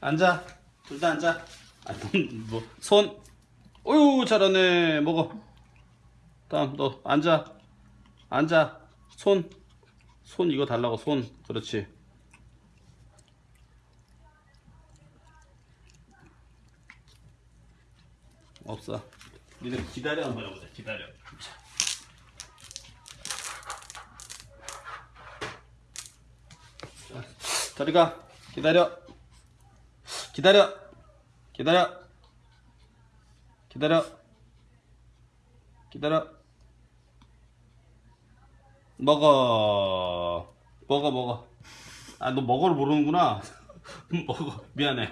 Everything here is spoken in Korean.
앉아. 둘 다 앉아. 아, 뭐, 손. 어유 잘하네. 먹어. 다음, 너, 앉아. 앉아. 손. 손 이거 달라고, 손. 그렇지. 없어. 니네 기다려 한번 해보자. 기다려. 자. 자, 저리 가. 기다려. 기다려. 기다려. 기다려. 기다려. 먹어. 먹어, 먹어. 아, 너 먹어를 모르는구나. 먹어. 미안해.